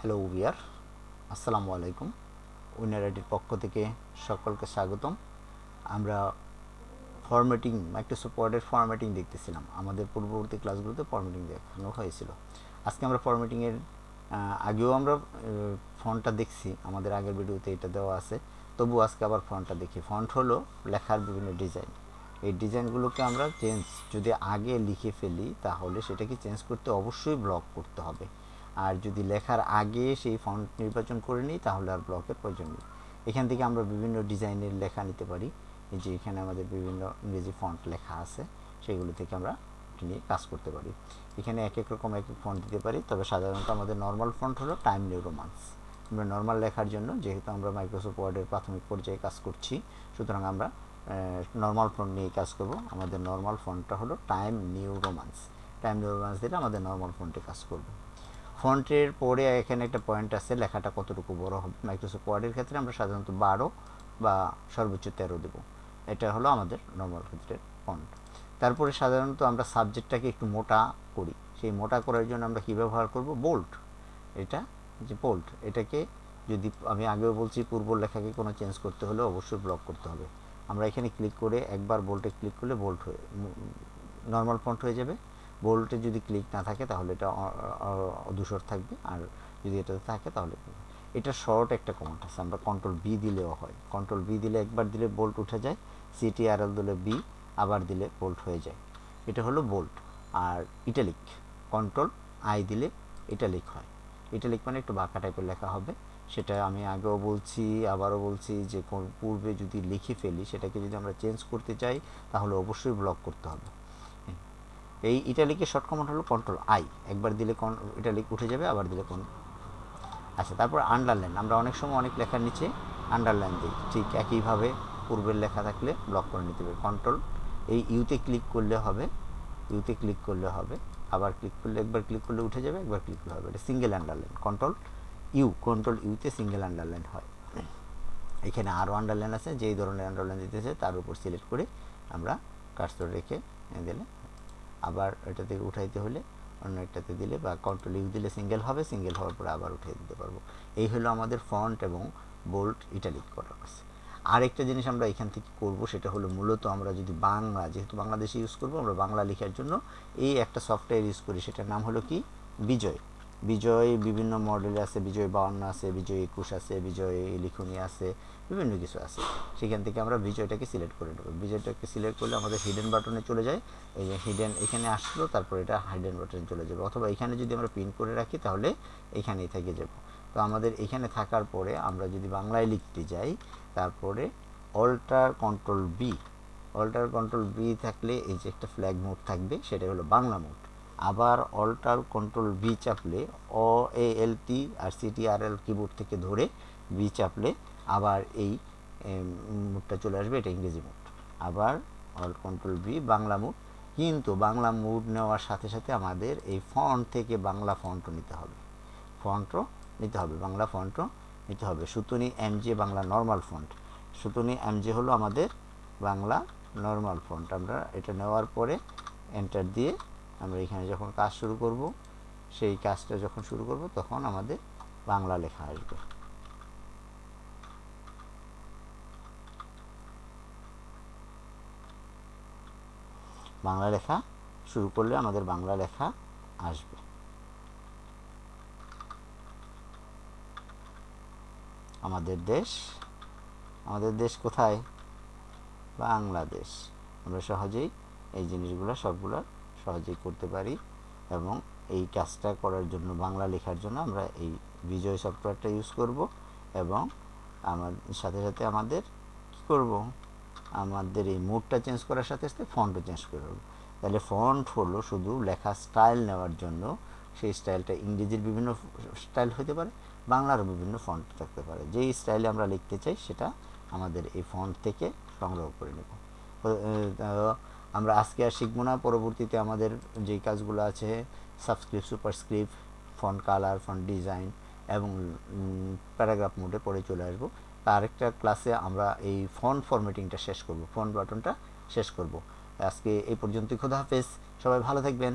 Hello উবিয়ার আসসালামু আলাইকুম উইনারাইটির পক্ষ থেকে সকলকে স্বাগতম। আমরা ফরম্যাটিং মাইক্রোসফট ওয়ার্ডের ফরম্যাটিং দেখতেছিলাম। আমাদের পূর্ববর্তী ক্লাসগুলোতে ফরম্যাটিং দেখানো হয়েছিল। আজকে আমরা ফরম্যাটিংয়ের আগেও আমরা ফন্টটা দেখছি। আমাদের আগের ভিডিওতে এটা দেওয়া আছে। তবু আজকে আবার ফন্টটা দেখি। ফন্ট হলো লেখার বিভিন্ন ডিজাইন এই ডিজাইনগুলোকে আমরা চেঞ্জ যদি আগে লিখে ফেলি, তাহলে সেটাকে চেঞ্জ করতে অবশ্যই ব্লক করতে হবে। আর যদি লেখার আগে সেই ফন্ট নির্বাচন করে নিই, তাহলে আর ব্লকের প্রয়োজন নেই। এখান থেকে আমরা বিভিন্ন ডিজাইনের লেখা নিতে পারি। এই যে এখানে আমাদের বিভিন্ন ইংরেজি ফন্ট লেখা আছে, সেগুলো থেকে আমরা নিয়ে কাজ করতে পারি। এখানে এক এক রকম এক এক ফন্ট দিতে পারি, তবে সাধারণত আমাদের নর্মাল ফন্ট হলো টাইম নিউ রোমান্স আমরা নর্মাল লেখার জন্য, যেহেতু আমরা মাইক্রোসফট ওয়ার্ডের প্রাথমিক পর্যায়ে কাজ করছি, সুতরাং আমরা নর্মাল ফন্ট নিয়ে কাজ করব। আমাদের নর্মাল ফন্টটা হলো time new romance time new romance দিলে আমাদের নর্মাল ফন্টে কাজ করব। ফন্টের পরে এখানে একটা পয়েন্ট আছে, লেখাটা কতটুকু বড় হবে। মাইক্রোসফট ওয়ার্ডের ক্ষেত্রে আমরা সাধারণত বারো বা সর্বোচ্চ তেরো দেব। এটা হলো আমাদের নর্মাল ক্ষেত্রের ফন্ট তারপরে সাধারণত আমরা সাবজেক্টটাকে একটু মোটা করি। সেই মোটা করার জন্য আমরা কী ব্যবহার করব? বোল্ট এটা যে বোল্ট এটাকে যদি আমি আগেও বলছি পূর্ব লেখাকে কোনো চেঞ্জ করতে হলে অবশ্যই ব্লক করতে হবে। আমরা এখানে ক্লিক করে একবার বোল্টে ক্লিক করলে বোল্ট হয়ে নর্মাল ফন্ট হয়ে যাবে। বোল্টে যদি ক্লিক না থাকে তাহলে এটা অধূসর থাকবে। আর যদি এটাতে থাকে তাহলে এটা শর্ট একটা কমান্ড আছে। আমরা কন্ট্রোল বি দিলেও হয়। কন্ট্রোল বি দিলে একবার দিলে বোল্ট উঠে যায় সিটি আর এল দিলে বি আবার দিলে বোল্ট হয়ে যায়। এটা হলো বোল্ট আর ইটালিক কন্ট্রোল আই দিলে ইটালিক হয়। ইটালিক মানে একটু বাঁকা টাইপের লেখা হবে। সেটা আমি আগেও বলছি, আবারও বলছি যে পূর্বে যদি লিখে ফেলি, সেটাকে যদি আমরা চেঞ্জ করতে চাই, তাহলে অবশ্যই ব্লক করতে হবে। এই ইটালিকের শর্ট কমান্ড হলো কন্ট্রোল আই একবার দিলে ইটালিক উঠে যাবে, আবার দিলে কোন আচ্ছা তারপর আন্ডারলাইন আমরা অনেক সময় অনেক লেখার নিচে আন্ডারলাইন দিই, ঠিক একইভাবে পূর্বের লেখা থাকলে ব্লক করে নিতে হবে কন্ট্রোল এই ইউতে ক্লিক করলে হবে ইউতে ক্লিক করলে হবে, আবার ক্লিক করলে, একবার ক্লিক করলে উঠে যাবে, একবার ক্লিক করলে হবে, এটা single underline control U control ইউতে single underline হয়। এখানে আরও আন্ডারলাইন আছে, যেই ধরনের আন্ডারলাইন দিতেছে তার উপর সিলেক্ট করে আমরা কার্সর রেখে দিলে আবার এটা থেকে উঠাইতে হলে অন্য একটাতে দিলে বা কন্ট্রোল ইউ দিলে সিঙ্গেল হবে সিঙ্গেল হওয়ার পরে আবার উঠিয়ে দিতে পারব। এই হলো আমাদের ফন্ট এবং বোল্ট ইটালিক করা আছে আরেকটা জিনিস আমরা এখান থেকে করব, সেটা হলো মূলত আমরা যদি বাংলা, যেহেতু বাংলাদেশে ইউজ করব, আমরা বাংলা লেখার জন্য এই একটা সফটওয়্যার ইউজ করি, সেটার নাম হলো কি? বিজয়। বিজয়, বিভিন্ন মডেল আছে, বিজয় বাউন্ন আছে, বিজয় একুশ আছে, বিজয় লিখুনি আছে, বিভিন্ন কিছু আছে। সেখান থেকে আমরা বিজয়টাকে সিলেক্ট করে নেব। বিজয়টাকে সিলেক্ট করলে আমাদের হিডেন বাটনে চলে যায়। এই যে হিডেন এখানে আসলো, তারপর এটা হিডেন বাটনে চলে যাবে। অথবা এখানে যদি আমরা প্রিন্ট করে রাখি, তাহলে এখানেই থেকে যাব। তো আমাদের এখানে থাকার পরে আমরা যদি বাংলায় লিখতে যাই, তারপরে alt control B alt control B থাকলে এই যে একটা ফ্ল্যাগ মোড থাকবে, সেটা হলো বাংলা মোড আবার অল্টার কন্ট্রোল বি চাপলে, অ, A, L, T R C T R, L keyboard থেকে ধরে বি চাপলে আবার এই মুডটা চলে আসবে, এটা ইংরেজি মুড। আবার alt control B Bangla mode. কিন্তু বাংলা মুড নেওয়ার সাথে সাথে আমাদের এই ফন্ট থেকে বাংলা ফন্টও নিতে হবে। ফন্টও নিতে হবে, বাংলা ফন্টও নিতে হবে। Sutonny MJ Bangla normal font. Sutonny MJ হলো আমাদের বাংলা নর্মাল ফন্ট। আমরা এটা নেওয়ার পরে এন্টার দিয়ে আমরা এখানে যখন কাজ শুরু করব, সেই কাজটা যখন শুরু করব, তখন আমাদের বাংলা লেখা আসবে। বাংলা লেখা শুরু করলে আমাদের বাংলা লেখা আসবে। আমাদের দেশ আমাদের দেশ কোথায়? বাংলাদেশ। আমরা সহজেই এই জিনিসগুলো সবগুলো সহজেই করতে পারি এবং এই কাজটা করার জন্য বাংলা লেখার জন্য আমরা এই বিজয় সফটওয়্যারটা ইউজ করব এবং আমার সাথে সাথে আমাদের কী করব? আমাদের এই মুডটা চেঞ্জ করার সাথে সাথে ফন্টও চেঞ্জ করে দেবো তাহলে ফন্ট হলো শুধু লেখা স্টাইল নেওয়ার জন্য, সেই স্টাইলটা ইংরেজির বিভিন্ন স্টাইল হতে পারে, বাংলারও বিভিন্ন ফন্ট থাকতে পারে। যেই স্টাইলে আমরা লিখতে চাই, সেটা আমাদের এই ফন্ট থেকে সংগ্রহ করে নেব। আমরা আজকে আর শিখব না, পরবর্তীতে আমাদের যে কাজগুলো আছে subscript superscript font colour font design এবং প্যারাগ্রাফ মোডে পরে চলে আসব। তার একটা ক্লাসে আমরা এই ফন্ট ফরমেটিংটা শেষ করব ফন্ট বাটনটা শেষ করব। আজকে এই পর্যন্তই, খোদা হাফেজ, সবাই ভালো থাকবেন।